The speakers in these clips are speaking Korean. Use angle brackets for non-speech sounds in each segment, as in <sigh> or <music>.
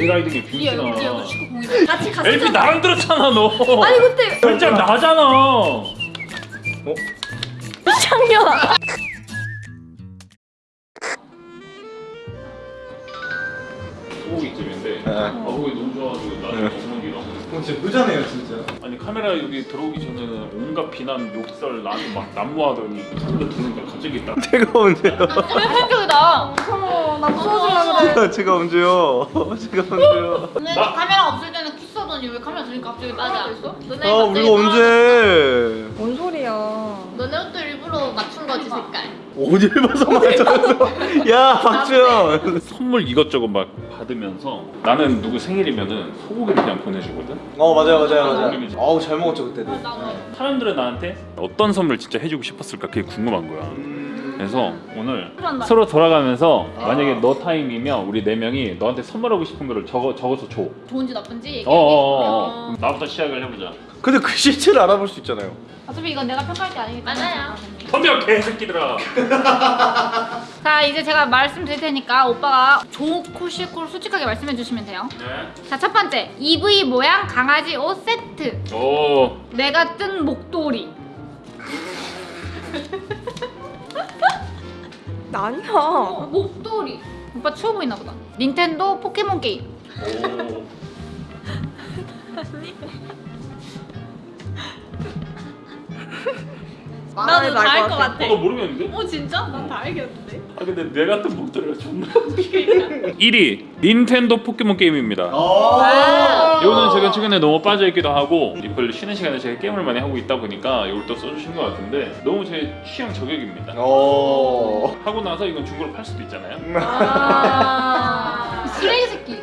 내가 이득이 이 빈신아 여기 여기 축구 공이 같이 갔었잖아. LP 나랑 들었잖아 너 아니 그때 결정 나잖아 창녀다. 소고기집인데 네. 아 거기 너무 좋아가지고 나중에 어머니랑 어, 진짜 부자네요 진짜. 아니 카메라 여기 들어오기 전에는 온갖 비난 욕설 나한테 막 난무하더니 카메라 들어오니까 갑자기 딱 제가 언제요? 충격이다. 나 무서워질라 그래. <laughs> 제가 언제요? <laughs> 제가 언제요? 근데 나- 카메라 없을 때는 키스하더니 왜 카메라 들니까 갑자기 맞아. 있어? 너네 아 우리가 언제? 뭔 소리야? 너네 옷도 일부러 맞춘 거지 색깔. 어딜 봐서 맞췄어? 야 박주영. 선물 이것저것 막 받으면서 나는 누구 생일이면은 소고기 그냥 보내주거든 어 맞아요 맞아요 맞아요. 어우 잘 먹었죠 그때도. 나도. 사람들은 나한테 어떤 선물 진짜 해주고 싶었을까 그게 궁금한 거야 음. 그래서 오늘 그런다. 서로 돌아가면서 만약에 너 타임이면 우리 네 명이 너한테 선물하고 싶은 거를 적어 적어서 줘. 좋은지 나쁜지 얘기해. 어어어. 그럼 나부터 시작을 해보자. 근데 그 시체를 알아볼 수 있잖아요. 어차피 이건 내가 평가할 게 아니기 때문에. 맞아요. 덤벼 개새끼들아. <laughs> 자 이제 제가 말씀드릴 테니까 오빠가 좋고 싫고 솔직하게 말씀해 주시면 돼요. 네. 자첫 번째 EV 모양 강아지 옷 세트. 오. 내가 뜬 목도리. <laughs> 나 아니야. 어, 목도리. 오빠 추워 보이나 보다. 닌텐도 포켓몬 게임. 오. 나도 다알 것 같아. 어, 너 모르겠는데? 어 진짜? 난 다 알겠는데. 아 근데 내 같은 목소리가 존나. <laughs> 1위 닌텐도 포켓몬 게임입니다. 아. 이거는 제가 최근에 너무 빠져있기도 하고 리플 쉬는 시간에 제가 게임을 많이 하고 있다 보니까 이걸 또 써주신 것 같은데 너무 제 취향 저격입니다. 어. 하고 나서 이건 중고로 팔 수도 있잖아요. 아 <laughs> 쓰레기 새끼.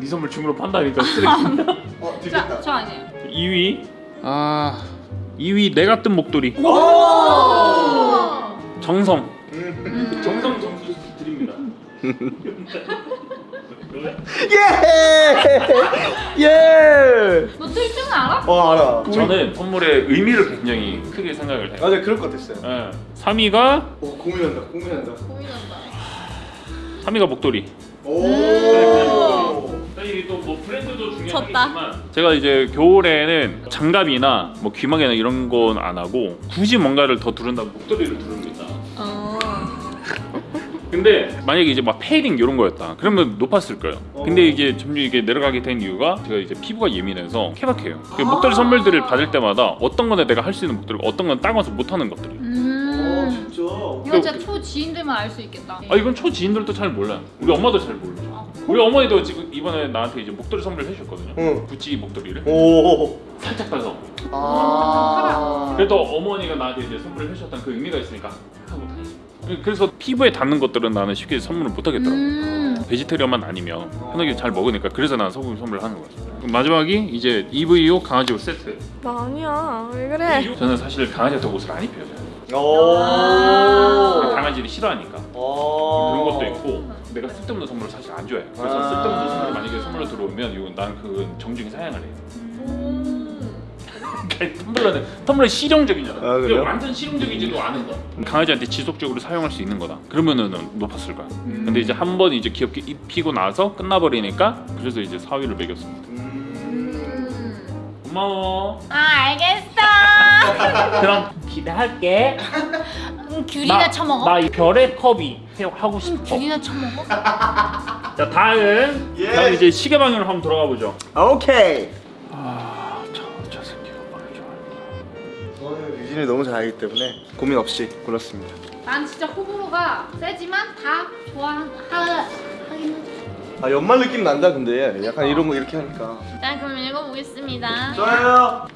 네 선물 중고로 판다니까 쓰레기. 어 자, 저 아니에요. 2위 아 2위 내가 뜬 목도리 정성 음. 정성 점수 드립니다. <laughs> 예. 예. 너뜰 줄은 알아? 어 알아. 저는 선물의 의미를 굉장히 크게 생각을 해요. 맞아 그럴 것 같았어요. 예. 3위가 어 고민한다 고민한다. 고민한다. 3위가 목도리. 오. 이게 또뭐 브랜드도 졌다. 중요하겠지만 제가 이제 겨울에는 장갑이나 뭐 귀마개나 이런 건 안 하고 굳이 뭔가를 더 두른다면 목도리를 두릅니다. 어. 근데 만약에 이제 막 페이딩 이런 거였다 그러면 높았을 거예요. 근데 이게 점점 이게 내려가게 된 이유가 제가 이제 피부가 예민해서 케바케요. 그 목도리 선물들을 받을 때마다 어떤 거는 내가 할 수 있는 목도리고 어떤 건 따가워서 못하는 것들이 어 음. 진짜. 이건 진짜 초 지인들만 알 수 있겠다. 아 이건 초지인들도 잘 몰라요. 우리 엄마도 잘 모르죠 우리 어머니도 지금 이번에 나한테 이제 목도리 선물을 해주셨거든요. 응. 구찌 목도리를. 오. 살짝 따서. 아. 그래도 어머니가 나한테 이제 선물을 해주셨다는 그 의미가 있으니까. 하고 다녔어요 그래서 피부에 닿는 것들은 나는 쉽게 선물을 못 하겠더라고 음. 베지테리언만 아니면 편하게 잘 먹으니까 그래서 나는 소고기 선물을 하는 그럼 마지막이 이제 EVO 강아지 옷 세트 나 아니야. 왜 그래? 저는 사실 강아지한테 옷을 안 입혀요 오. 강아지를 싫어하니까 어. 그런 것도 있고 내가 쓸데없는 선물을 사실 안 좋아해 그래서 아. 쓸데없는 선물 만약에 선물로 들어오면 이건 난 그건 정중히 사양을 해요 텀블러는 텀블러 실용적이잖아 아, 그래요? 완전 실용적이지도 않은 거 강아지한테 지속적으로 사용할 수 있는 거다 그러면은 높았을 거야 근데 이제 한 번 이제 귀엽게 입히고 나서 끝나버리니까 그래서 이제 4위를 매겼습니다 음. 고마워 아 알겠어. <laughs> 그럼 기대할게 음, 귤이나 처먹어. 나이 별의 컵이 하고 싶어 귤이나 처먹어. 자 다음 예. 다음 이제 시계 방향으로 한번 돌아가 보죠 오케이. 유진이 너무 잘 알기 때문에 고민 없이 골랐습니다. 난 진짜 호불호가 세지만 다 하지. 아 연말 느낌 난다 근데 약간 이런 거 이렇게 하니까. 자 그럼 읽어보겠습니다. 좋아요.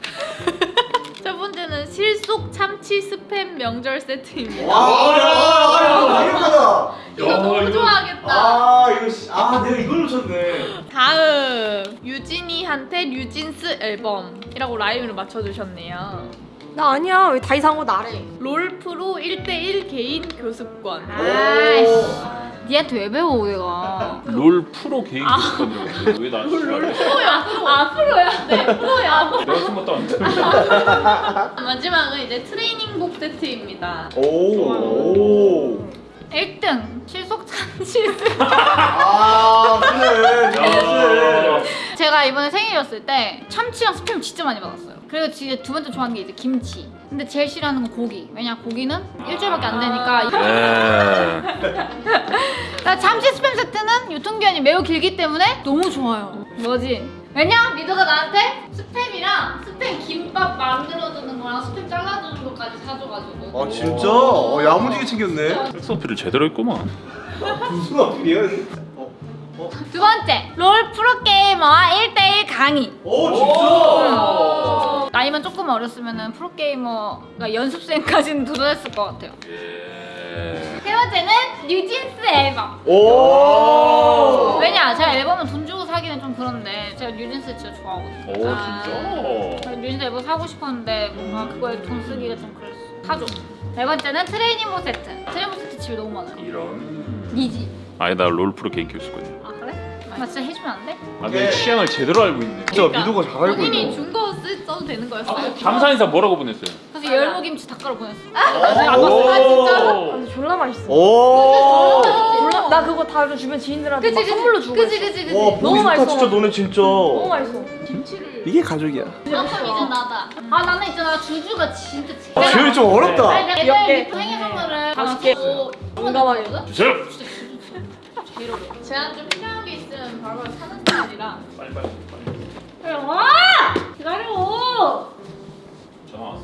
<laughs> 첫 번째는 실속 참치 스팸 명절 세트입니다. 와, 야, 야, 이거다. 이거 너무 이거- 좋아하겠다. 아 이거 씨- 아 내가 이걸 놓쳤네. 다음 유진이한테 뉴진스 앨범이라고 라임을 맞춰주셨네요. 나 아니야. 왜 다 이상한 거 나래? 롤 프로 1대1 개인 교습권. 아이씨. 니한테 왜 배워 내가? 롤 프로 개인 교습권을 왜나 프로야. 아 프로야. 네 프로야. 내가 안 돼. <laughs> 마지막은 이제 트레이닝복 세트입니다. 오. 오. 1등 실속 참치 스팸. 아 그래. 야. 제가 이번에 생일이었을 때 참치랑 스팸 진짜 많이 받았어요. 그리고 진짜 두 번째 좋아하는 게 이제 김치. 근데 제일 싫어하는 건 고기. 왜냐 고기는 일주일밖에 안 되니까. 네. <laughs> 나 참치 스팸 세트는 유통기한이 매우 길기 때문에 너무 좋아요. 뭐지? 왜냐? 리더가 나한테 스팸이랑 스팸 김밥 만들어주는 거랑 스팸 잘라주는 것까지 사줘가지고. 아 진짜? 어, 야무지게 챙겼네. 섹스 어필을 제대로 했구만. 무슨 어필이야? 어. 두 번째, 롤 프로게이머와 1대1 강의. 오 진짜? 나이만 조금 어렸으면 프로게이머가 연습생까지는 도전했을 것 같아요. 예. 세 번째는 뉴진스 앨범. 오. 왜냐? 제가 앨범은 돈 주고 사기는 좀 그런데 제가 뉴진스 진짜 좋아하거든요. 오 진짜. 그래서 뉴진스 앨범 사고 싶었는데 뭔가 그거에 돈 쓰기가 좀 그랬어. 사줘. 네 번째는 트레이닝복 세트. 트레이닝복 세트 집에 너무 많아요. 이런. 니지. 아니 나 롤프로 개인 교수거든. 아 그래? 나 진짜 해주면 안 돼? 아, 내 취향을 제대로 알고 있네. 진짜 미도가 잘 알고 본인이 있네. 준거 써도 되는 거였어요? 감사인사 뭐라고 보냈어요? 그래서 열무김치 닭가루 보냈어. 오. 아 근데 졸라 맛있어. 오. 졸라 나 그거 다 주변 지인들한테 막 선물로 주고 그지 있어. 그지 그지. 와 너무 맛있어. 진짜 너네 진짜. 너무 맛있어. 이게 가족이야. 조금 이제 나다. 아 나는 있잖아 주주가 진짜 제일. 아 제일 좀 어렵다. 아니 내가. 옛날에 생일 선물을 맛있게. 용감하게. 주세요. 제한 좀 필요한 게 있으면 바로 사는 스타일이라 빨리 빨리 빨리. 와 기다려. 전화 왔어.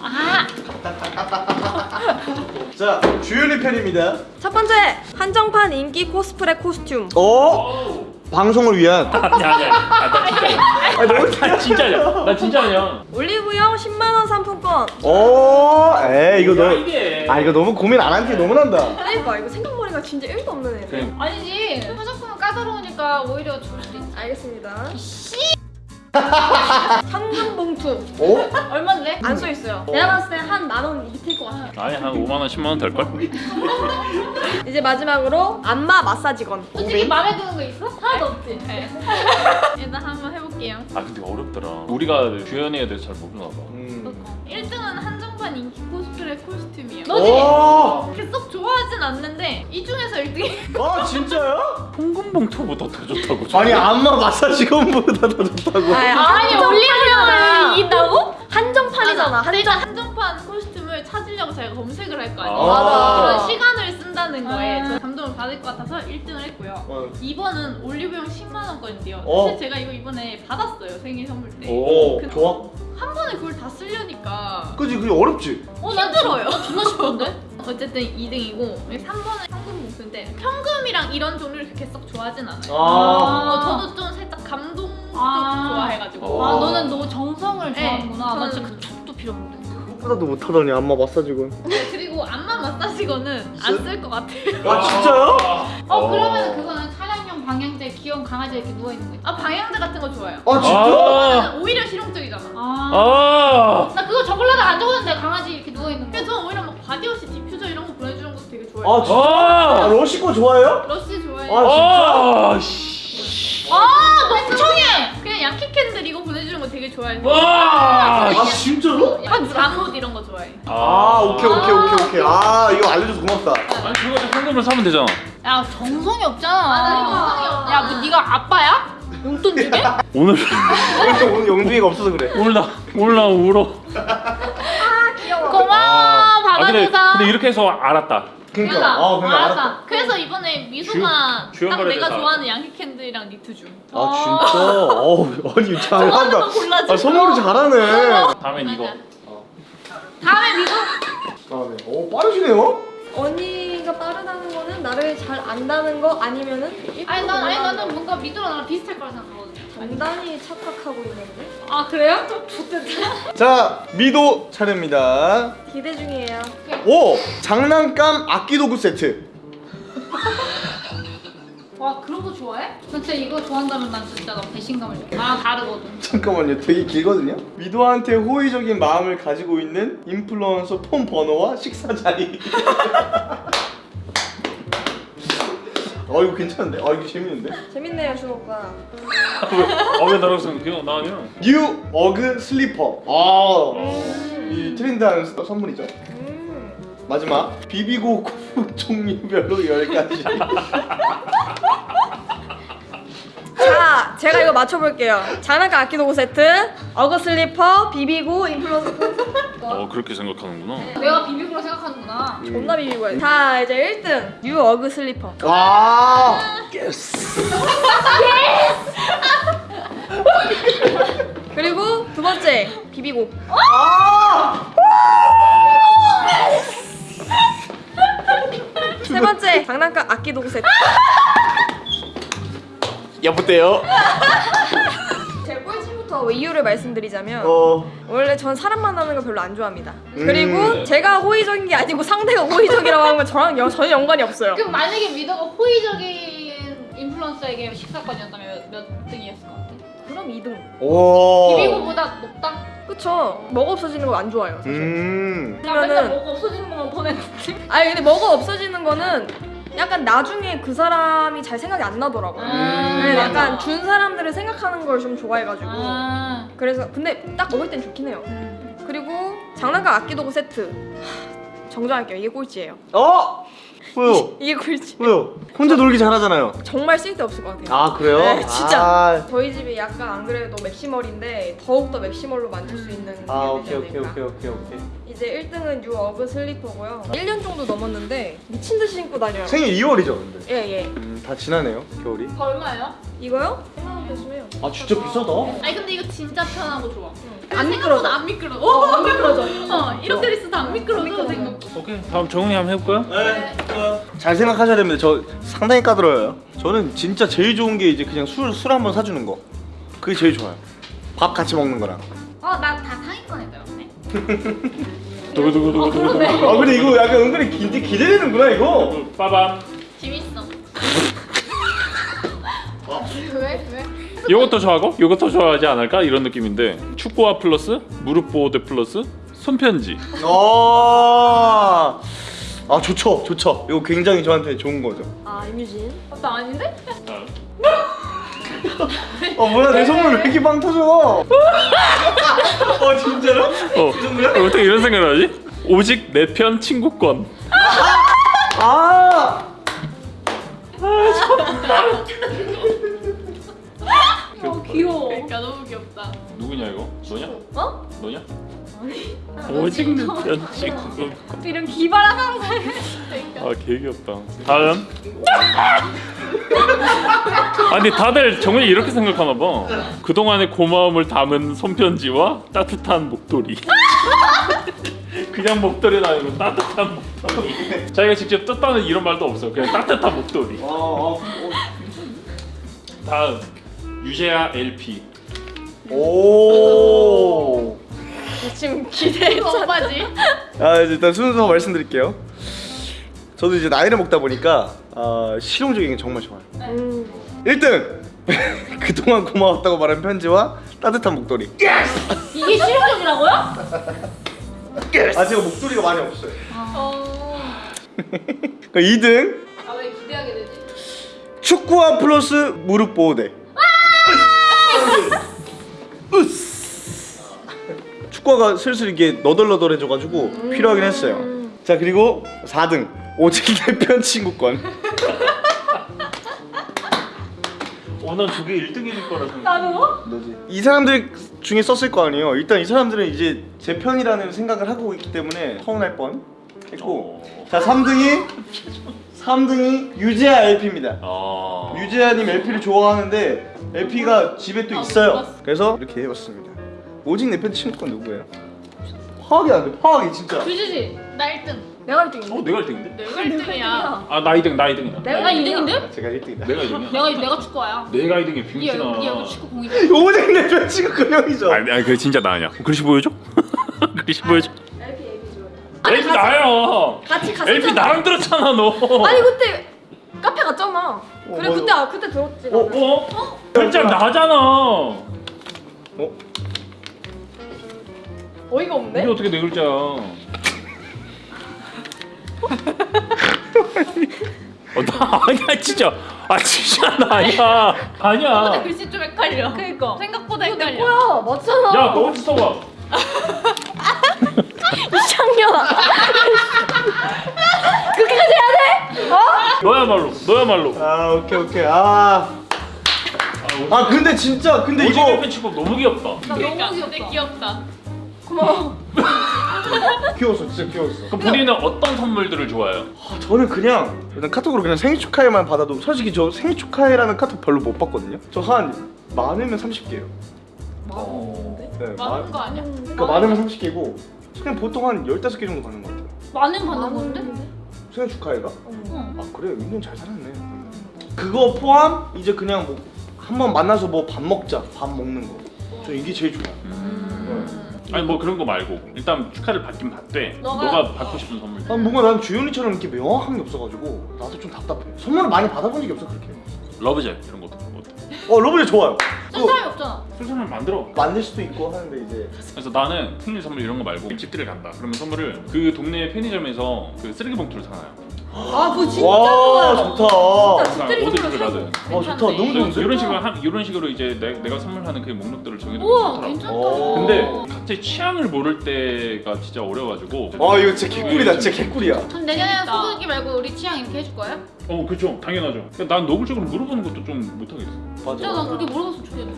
아 <laughs> 자 주윤이 편입니다. 첫 번째 한정판 인기 코스프레 코스튬. 어? 방송을 위한. 아니 아니. 아, 나 진짜야. 아 너무 나 진짜야. 올리브영 10만 원 상품권. 오. 에이 이거 야, 너. 이게. 아 이거 너무 고민 안 한 게 너무 난다. 그러니까 이거 생각머리가 진짜 1도 없는 애. 그냥 아니지 화장품은 까다로우니까 오히려 좋을 수도 있어. 알겠습니다. 씨 현금 봉투. 오? 얼마인데? 안 써 있어요. 내가 봤을 때 한 만 원 밑일 것 같아. 아니 한 5만 원, 10만 원 될 걸? <laughs> 이제 마지막으로 안마 마사지건. 솔직히 마음에 드는 거 있어? 하나도 없지. 네. 일단 한번 해볼게요 아 근데 어렵더라. 우리가 주연이에 대해서 잘 모르나 봐. 음. 1등은 한정판 인기 코스프레 코스튬이요 너지? 그렇게 썩 좋아하진 않는데 이 중에서 1등이 아 진짜요? <laughs> 홍금봉투보다 더 좋다고. 아니 안마 마사지건보다 더 좋다고. 아니 올리브영을 이긴다고? 한정판이잖아. 한정. 일단 한정판 코스튬을 찾으려고 저희가 검색을 할 거 아니에요 아. 맞아. 그런 시간 을 쓴다는 거에 아. 저 감동을 받을 것 같아서 1등을 했고요 어. 2번은 올리브영 10만 원권인데요 어. 사실 제가 이거 이번에 받았어요 생일 선물 때 오. 그- 좋아. 한 번에 그걸 다 쓰려니까 그지 그게 어렵지. 어, 힘들어요. 존나 쉽던데? <laughs> 어쨌든 2등이고 3번은 현금 봉투인데 현금이랑 이런 종류를 그렇게 썩 좋아하진 않아요. 아. 어, 저도 좀 살짝 감동 쪽 아. 좋아해가지고. 아 어. 너는 너 정성을 네, 좋아하는구나. 나 저는- 진짜 그 촉도 필요 없는데. 그보다도 못하더니 안마 마사지건. 안마 마사지건은 안 쓸 것 같아요. 아 진짜요? <laughs> 어 그러면 그거는 차량용 방향제 귀여운 강아지 이렇게 누워 있는 거 있잖아. 아 방향제 같은 거 좋아요. 아 진짜? 아. 오히려 실용적이잖아. 아. 아. 나 그거 적으려다 안 적었는데 강아지 이렇게 누워 있는 거. 그래서 저는 오히려 막 바디워시 디퓨저 이런 거 보내주는 것도 되게 좋아해요. 아 진짜? 아, 아. 러쉬 거 좋아해요? 러쉬 좋아해요. 아, 아. 씨. 아 멍청해. 그냥 양키 캔들 이거 거 되게 좋아해요. 와. 아 진짜로? 약간 잠옷 이런 거 좋아해. 아 오케이 오케이 오케이 오케이. 아 이거 알려줘서 고맙다. 아니 그거 현금으로 사면 되잖아. 야 정성이 없잖아. 없잖아. 야뭐 네가 아빠야? 용돈 주게? <laughs> 오늘 오늘 오늘 영둥이가 없어서 그래. 오늘 나 오늘 나 울어. <laughs> 고마워 아 근데 받아줘서. 근데 이렇게 해서 알았다. 그러니까. 아 근데 알았다. 그래서 이번에 미소가 주- 딱 내가 다. 좋아하는 양키 캔들이랑 니트 줌. 아 진짜? 어우 아니 좋아하는 잘한다. 아 선물을 잘하네. 다음엔 이거. 다음에 미국 다음에. 오 빠르시네요? 언니가 빠르다는 거는 나를 잘 안다는 거 아니면은 아니 난 아니 나는 뭔가 미도랑 나랑 비슷할 거라 생각하거든. 단단히 착각하고 있는데 아 그래요? 좀 좋겠다. 자 미도 차례입니다. 기대 중이에요. 오 장난감 악기 도구 세트. <laughs> 와 그런 거 좋아해? 나 진짜 이거 좋아한다면 난 진짜 나 배신감을 느껴. 나랑 다르거든. 잠깐만요 되게 길거든요. 미소한테 호의적인 마음을 가지고 있는 인플루언서 폰 번호와 식사 자리. <laughs> 어 이거 괜찮은데? 아 이거 재밌는데? 재밌네요 주먹과. 아왜 나라고 생각해요? 나 아니야. new 어그 슬리퍼. 아이 trend한 서- 선물이죠. 음. 마지막 비비고 코 <laughs> 종류별로 10가지. <laughs> 자 제가 이거 맞춰볼게요. 장난감 악기도구 세트, 어그 슬리퍼, 비비고, 인플루언서 폰. 어 그렇게 생각하는구나. 내가 비비고로 생각하는구나. 존나 비비고. 자 이제 1등 new 어그 슬리퍼. 와. Yes. <laughs> 그리고 두 번째 비비고. 세 번째 장난감 아끼도구 세트. 여보세요. 제 꼴찌부터 이유를 말씀드리자면 어. 원래 전 사람 만나는 거 별로 안 좋아합니다. 그리고 제가 호의적인 게 아니고 상대가 호의적이라고 하면 저랑 여- 전혀 연관이 없어요. 그럼 만약에 미더가 호의적인 인플루언서에게 식사권이었다면 몇, 몇 등이었을 것 같아? 그럼 2등. 오. 비비고보다 높다? 그쵸? 먹어 없어지는 거 안 좋아요. 사실. 음. 나 맨날 그러면은 뭐가 없어지는 것만 보냈는데 아니 근데 먹어 없어지는 거는 약간 나중에 그 사람이 잘 생각이 안 나더라고요. 음, 네. 약간 준 사람들을 생각하는 걸 좀 좋아해가지고 아. 그래서 근데 딱 먹을 땐 좋긴 해요. 그리고 장난감 악기도구 세트 하, 정정할게요. 이게 꼴찌예요. 어? 왜요? 이게 꼴찌. 왜요? 혼자 놀기 잘하잖아요. 정말 쓸데없을 것 같아요. 아 그래요? 네, 진짜. 아, 저희 집이 약간 안 그래도 maximal인데 더욱더 maximal로 만들 수 있는 아게 오케이 오케이. 오케이 오케이 오케이. 이제 1등은 new 어그 슬리퍼고요. 1년 정도 넘었는데 미친 듯이 신고 다녀요. 생일 2월이죠 근데. 예 예. 음, 다 지나네요 겨울이. 다 얼마예요? 이거요? 1만 원 대신해요. 아 진짜 비싸다. 아니 근데 이거 진짜 편하고 좋아 안 생각보다 미끄러져. 안 미끄러 어, 안 미끄러져 어 이렇게 있어도 안 미끄러져 오케이 다음 정훈이 한번 해볼까요? 네. 잘 생각하셔야 됩니다. 저 상당히 까다로워요. 저는 진짜 제일 좋은 게 이제 그냥 술 술 한번 사주는 거. 그게 제일 좋아요. 밥 같이 먹는 거랑. 어나 다 상위권에 들었네 두구두구두구두구. 아 근데 이거 약간 은근히 기, 기대되는구나 이거. 빠밤. 재밌어 <laughs> 왜? 왜? 요것도 좋아하고 요것도 좋아하지 않을까 이런 느낌인데 축구화 플러스 무릎 보호대 플러스 손편지. 아, 아 좋죠 좋죠. 이거 굉장히 저한테 좋은 거죠. 아 임유진. 어, 나 아닌데? 어 뭐야 내 선물 왜 이렇게 빵 터져? <laughs> 어 진짜로? 어 어떻게 이런 생각을 하지? 오직 내 편 친구권. 아. 어 귀여워 그러니까 너무 귀엽다 누구냐 이거? 너냐? 어? 너냐? 오직 내편 친구권. 이런 기발한 상상 아 개귀엽다. 다음. 아니 다들 정훈이 이렇게 생각하나 봐. 그동안의 고마움을 담은 손편지와 따뜻한 목도리. 그냥 목도리가 아니고 따뜻한 목도리. 자기가 직접 떴다는 이런 말도 없어. 그냥 따뜻한 목도리. 어, 어, 다음 유재하 LP. 어. 오. 지금 기대. 오빠지 아 일단 순서 말씀드릴게요. 저도 이제 나이를 먹다 보니까 아, 실용적인 게 정말 좋아요. 음. 1등 <laughs> 그동안 고마웠다고 말한 편지와 따뜻한 목도리. 이게 실용적이라고요? 아 제가 목도리가 많이 없어요. 어... 그 2등 아 왜 기대하게 되지? 축구화 플러스 무릎 보호대. <laughs> 으스. 축구화가 슬슬 이게 너덜너덜해져가지고 필요하긴 했어요. 자 그리고 4등 오직 <laughs> 내편 친구권. 오늘 두개 1등일 거라 생각. 나도? 이 사람들 중에 썼을 거 아니에요. 일단 이 사람들은 이제 제 편이라는 생각을 하고 있기 때문에 서운할 뻔 했고 자 3등이 3등이 유재하 LP입니다. 아. 유재하님 LP를 좋아하는데 LP가 집에 또 아, 있어요. 그래서 이렇게 해봤습니다. 오직 내편 친구권 누구예요? 파악이 안 돼. 파악이 진짜. 유지지 나 1등 내가 1등인데. 어 내가 1등인데? 내가 1등이야 아 나 2등 나 2등이다. 내가 나 2등인데? 제가 1등이다. 내가 2등이야. 내가 내가 축구야 내가 2등이 이 빙신아. 여기 여기 축구 공이 <laughs> 오직 내편 친구권 형이죠. 아니 아니 그 진짜 나 아니야. 글씨 보여줘? <laughs> 글씨 보여줘? LP LP 좋아해. LP 나야. 같이 갔었잖아. LP 나랑 들었잖아 너. 아니 그때 카페 갔잖아. 그래 맞아. 그때 아 그때 들었지. 어? 나는. 어? 글자 나잖아. 어? 어이가 없네. 이게 어떻게 내 글자야? <laughs> 어, 나 아니야 진짜. 아 진짜 나 아니야. 아니야. 글씨 좀 헷갈려 그니까. 생각보다 이거 내 헷갈려 거야. 맞잖아. 야너 어디 써봐. <laughs> 이창녀. 그렇게까지 해야 돼? 어? 너야말로 너야말로. 아 오케이 오케이 아. 아 근데 진짜 근데 오징어 이거 팬츠법 너무 귀엽다. 나 그러니까 너무 귀엽다. 귀엽다. 고마워. 귀여웠어 진짜 귀여웠어 그럼 본인은 어떤 선물들을 좋아해요? 아, 저는 그냥 일단 카톡으로 그냥 생일 축하해만 받아도 솔직히 저 생일 축하해라는 카톡 별로 못 받거든요 저 한 많으면 30개예요 많은데? 네, 많은 거 아니야? 그러니까 많으면 30개고 그냥 보통 한 15개 정도 받는 것 같아요 많은 받는 건데? 생일 축하해가? 응. 아 그래 은근 잘 살았네 그거 포함 이제 그냥 뭐 한 번 만나서 뭐 밥 먹자 밥 먹는 거저 이게 제일 좋아 요 아니 뭐 그런 거 말고 일단 축하를 받긴 받되 너가- 너가, 받고 싶은 선물. 아 뭔가 난 주현이처럼 이렇게 명확한 게 없어가지고 나도 좀 답답해 선물을 많이 받아본 적이 없어 그렇게 love gel 이런 것도 그런 것도. 어 love gel이 좋아요 쓸 사람이 없잖아. 순서를 만들어. 만들 수도 있고 하는데 이제 그래서 나는 생일 선물 이런 거 말고 집들을 간다. 그러면 선물을 그 동네 편의점에서 그 쓰레기 봉투를 사놔요. 아 그거 진짜 와 좋아요. 좋다 진짜 집들이 어디 선물로 집을 가든. 아 좋다 괜찮네. 너무 좋은데? 이런 식으로 한 이런 식으로 이제 내, 내가 선물하는 그 목록들을 정해두면 우와 좋더라고. 괜찮다. 어. 근데 각자의 취향을 모를 때가 진짜 어려가지고. 아 이거 진짜 개꿀이다 진짜 개꿀이야 그럼 내년에는 재밌다. 소고기 말고 우리 취향 이렇게 해줄 거예요? 어 그렇죠 당연하죠. 그러니까 난 노골적으로 물어보는 것도 좀 못하겠어. 진짜 난 그렇게 물어봤으면 좋겠는데. 참치.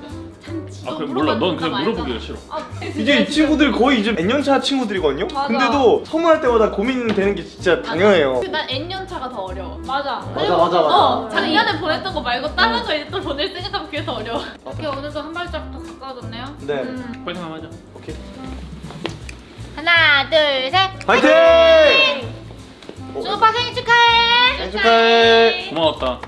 아너 그래 몰라 넌 그냥 물어보기가 싫어. 아, 이제 이 친구들 거의 이제 N년차 친구들이거든요? 맞아. 근데도 선물할 때마다 고민되는 게 진짜 당연해요 난 N년 차가 더 어려워. 맞아. 맞아 맞아 맞아 어 작년에 보냈던 거 말고 다른 거 이제 또 보낼 생각하면 그게 더 어려워. 이렇게 오늘도 한 발짝 더 가까워졌네요. 네 음. 파이팅 한번 하자. 오케이 하나, 둘, 셋. 파이팅! 준오빠 생일 축하해. 생일 축하해 고마웠다.